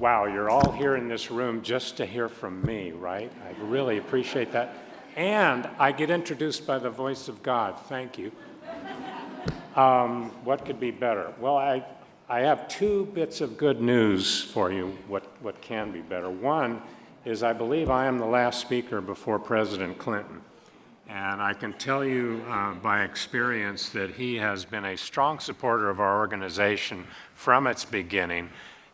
Wow, you're all here in this room just to hear from me, right? I really appreciate that. And I get introduced by the voice of God. Thank you. Um, what could be better? Well, I, I have two bits of good news for you, what, what can be better. One is I believe I am the last speaker before President Clinton. And I can tell you uh, by experience that he has been a strong supporter of our organization from its beginning.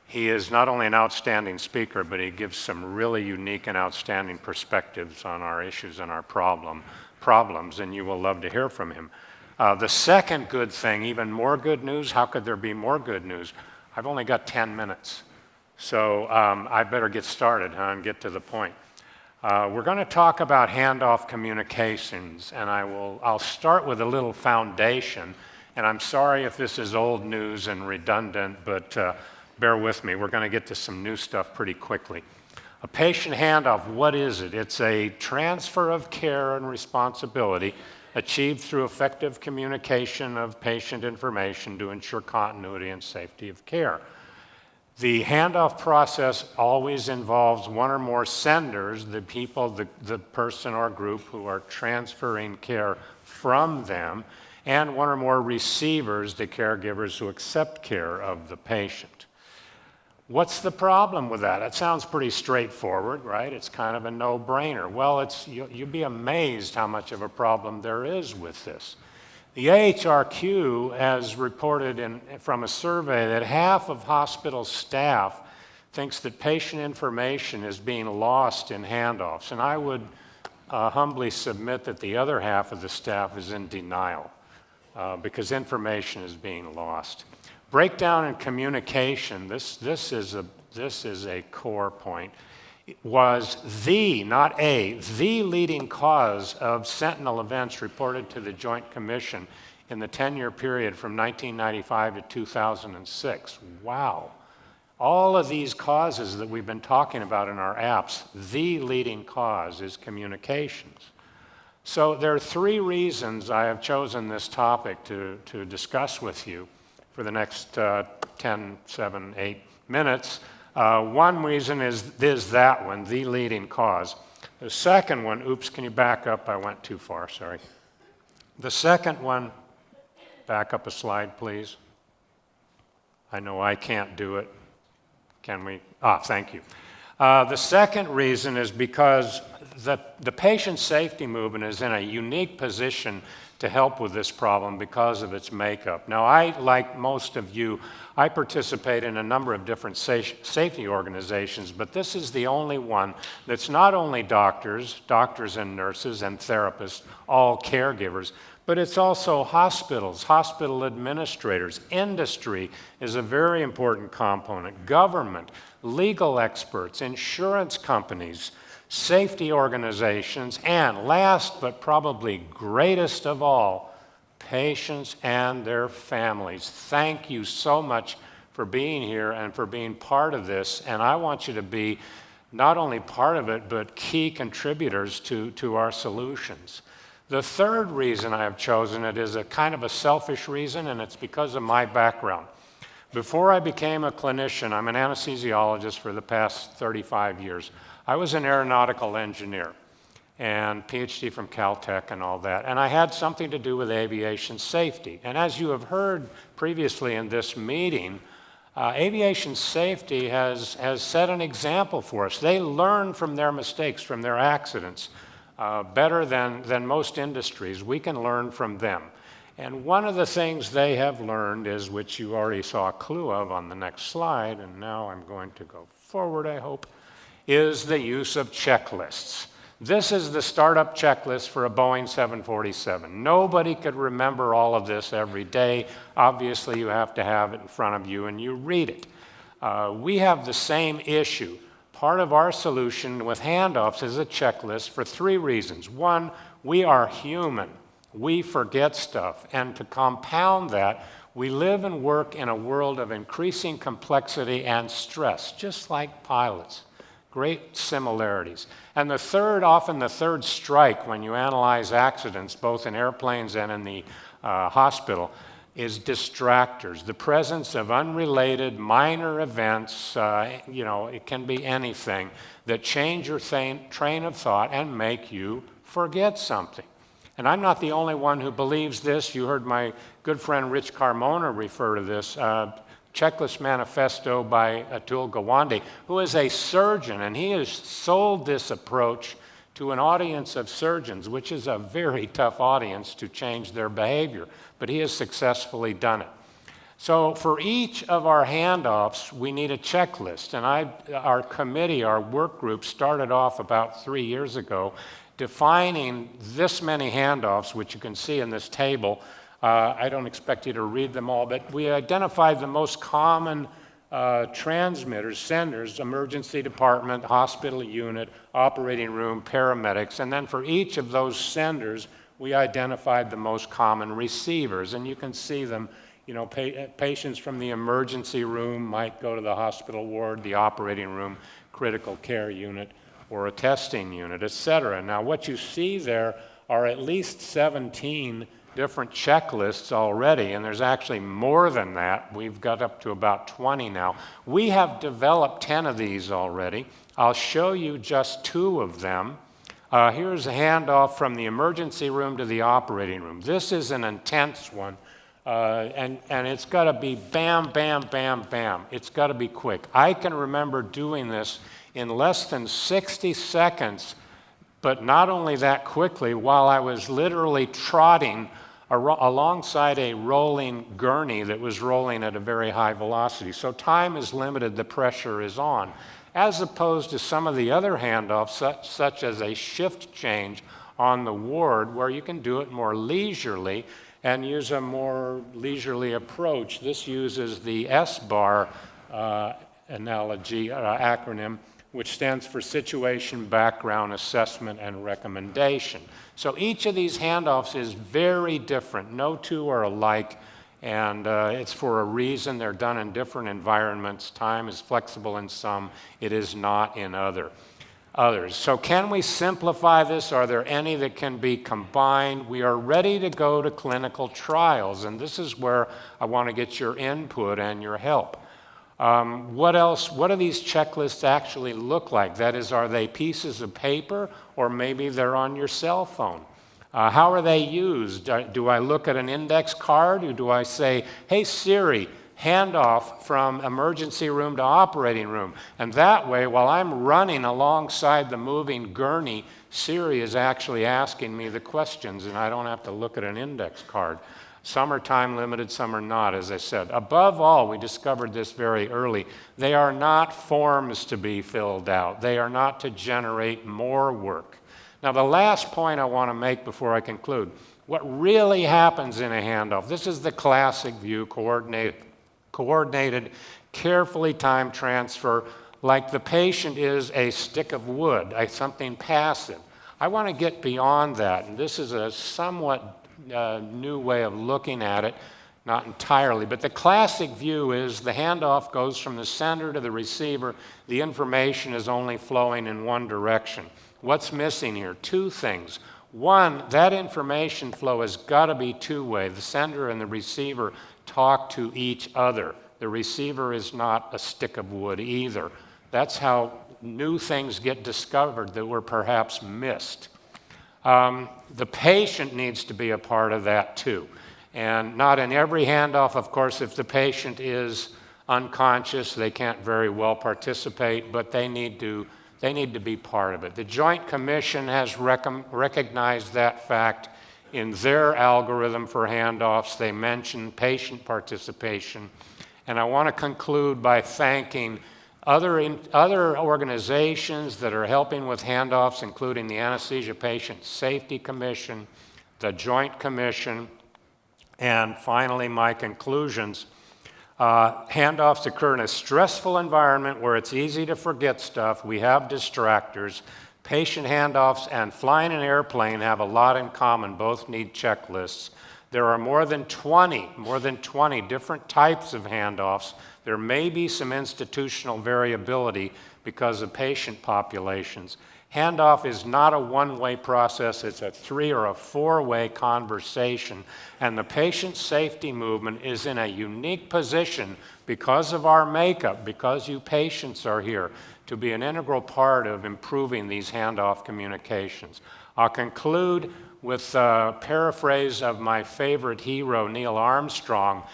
He is not only an outstanding speaker, but he gives some really unique and outstanding perspectives on our issues and our problem, problems, and you will love to hear from him. Uh, the second good thing, even more good news, how could there be more good news? I've only got 10 minutes, so um, I better get started huh, and get to the point. Uh, we're going to talk about handoff communications, and I will, I'll start with a little foundation, and I'm sorry if this is old news and redundant, but uh, bear with me. We're going to get to some new stuff pretty quickly. A patient handoff, what is it? It's a transfer of care and responsibility achieved through effective communication of patient information to ensure continuity and safety of care. The handoff process always involves one or more senders, the people, the, the person or group who are transferring care from them, and one or more receivers, the caregivers who accept care of the patient. What's the problem with that? It sounds pretty straightforward, right? It's kind of a no-brainer. Well, it's, you, you'd be amazed how much of a problem there is with this. The AHRQ has reported in, from a survey that half of hospital staff thinks that patient information is being lost in handoffs. And I would uh, humbly submit that the other half of the staff is in denial uh, because information is being lost. Breakdown in communication, this, this, is a, this is a core point, was the, not a, the leading cause of sentinel events reported to the Joint Commission in the 10-year period from 1995 to 2006. Wow. All of these causes that we've been talking about in our apps, the leading cause is communications. So there are three reasons I have chosen this topic to, to discuss with you for the next uh, 10, 7, 8 minutes. Uh, one reason is, is that one, the leading cause. The second one, oops, can you back up? I went too far, sorry. The second one, back up a slide, please. I know I can't do it. Can we? Ah, thank you. Uh, the second reason is because the, the patient safety movement is in a unique position to help with this problem because of its makeup. Now, I, like most of you, I participate in a number of different sa safety organizations, but this is the only one that's not only doctors, doctors and nurses and therapists, all caregivers, but it's also hospitals, hospital administrators, industry is a very important component, government, legal experts, insurance companies, safety organizations, and last but probably greatest of all, patients and their families. Thank you so much for being here and for being part of this. And I want you to be not only part of it, but key contributors to, to our solutions. The third reason I have chosen it is a kind of a selfish reason, and it's because of my background. Before I became a clinician, I'm an anesthesiologist for the past 35 years. I was an aeronautical engineer and PhD from Caltech and all that. And I had something to do with aviation safety. And as you have heard previously in this meeting, uh, aviation safety has, has set an example for us. They learn from their mistakes, from their accidents, uh, better than, than most industries. We can learn from them. And one of the things they have learned is, which you already saw a clue of on the next slide, and now I'm going to go forward, I hope, is the use of checklists. This is the startup checklist for a Boeing 747. Nobody could remember all of this every day. Obviously, you have to have it in front of you and you read it. Uh, we have the same issue. Part of our solution with handoffs is a checklist for three reasons. One, we are human. We forget stuff. And to compound that, we live and work in a world of increasing complexity and stress, just like pilots great similarities. And the third, often the third strike when you analyze accidents, both in airplanes and in the uh, hospital, is distractors, the presence of unrelated minor events, uh, you know, it can be anything, that change your train of thought and make you forget something. And I'm not the only one who believes this. You heard my good friend Rich Carmona refer to this. Uh, Checklist Manifesto by Atul Gawande, who is a surgeon, and he has sold this approach to an audience of surgeons, which is a very tough audience to change their behavior, but he has successfully done it. So for each of our handoffs, we need a checklist. And I, our committee, our work group, started off about three years ago defining this many handoffs, which you can see in this table. Uh, I don't expect you to read them all, but we identified the most common uh, transmitters, senders, emergency department, hospital unit, operating room, paramedics, and then for each of those senders, we identified the most common receivers, and you can see them. You know, pa patients from the emergency room might go to the hospital ward, the operating room, critical care unit, or a testing unit, et cetera. Now, what you see there are at least 17 different checklists already, and there's actually more than that. We've got up to about 20 now. We have developed 10 of these already. I'll show you just two of them. Uh, here's a handoff from the emergency room to the operating room. This is an intense one, uh, and, and it's got to be bam, bam, bam, bam. It's got to be quick. I can remember doing this in less than 60 seconds, but not only that quickly, while I was literally trotting alongside a rolling gurney that was rolling at a very high velocity. So time is limited, the pressure is on, as opposed to some of the other handoffs, such, such as a shift change on the ward, where you can do it more leisurely and use a more leisurely approach. This uses the SBAR uh, analogy, uh, acronym, which stands for Situation, Background, Assessment, and Recommendation. So each of these handoffs is very different. No two are alike, and uh, it's for a reason. They're done in different environments. Time is flexible in some, it is not in other. Others. So, can we simplify this? Are there any that can be combined? We are ready to go to clinical trials, and this is where I want to get your input and your help. Um, what else, what do these checklists actually look like? That is, are they pieces of paper or maybe they're on your cell phone? Uh, how are they used? Uh, do I look at an index card or do I say, hey Siri, handoff from emergency room to operating room? And that way, while I'm running alongside the moving gurney, Siri is actually asking me the questions and I don't have to look at an index card. Some are time limited, some are not, as I said. Above all, we discovered this very early. They are not forms to be filled out, they are not to generate more work. Now, the last point I want to make before I conclude what really happens in a handoff this is the classic view coordinated, coordinated carefully timed transfer, like the patient is a stick of wood, a, something passive. I want to get beyond that, and this is a somewhat uh, new way of looking at it, not entirely. But the classic view is the handoff goes from the sender to the receiver. The information is only flowing in one direction. What's missing here? Two things. One, that information flow has got to be two way. The sender and the receiver talk to each other. The receiver is not a stick of wood either. That's how new things get discovered that were perhaps missed. Um, the patient needs to be a part of that too. And not in every handoff, of course, if the patient is unconscious, they can't very well participate, but they need to, they need to be part of it. The Joint Commission has rec recognized that fact in their algorithm for handoffs. They mention patient participation. And I want to conclude by thanking other, in, other organizations that are helping with handoffs, including the Anesthesia Patient Safety Commission, the Joint Commission, and finally, my conclusions. Uh, handoffs occur in a stressful environment where it's easy to forget stuff. We have distractors. Patient handoffs and flying an airplane have a lot in common. Both need checklists. There are more than 20, more than 20 different types of handoffs there may be some institutional variability because of patient populations. Handoff is not a one way process, it's a three or a four way conversation. And the patient safety movement is in a unique position because of our makeup, because you patients are here, to be an integral part of improving these handoff communications. I'll conclude with a paraphrase of my favorite hero, Neil Armstrong.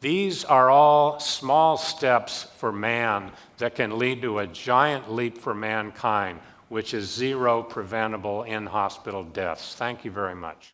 These are all small steps for man that can lead to a giant leap for mankind, which is zero preventable in hospital deaths. Thank you very much.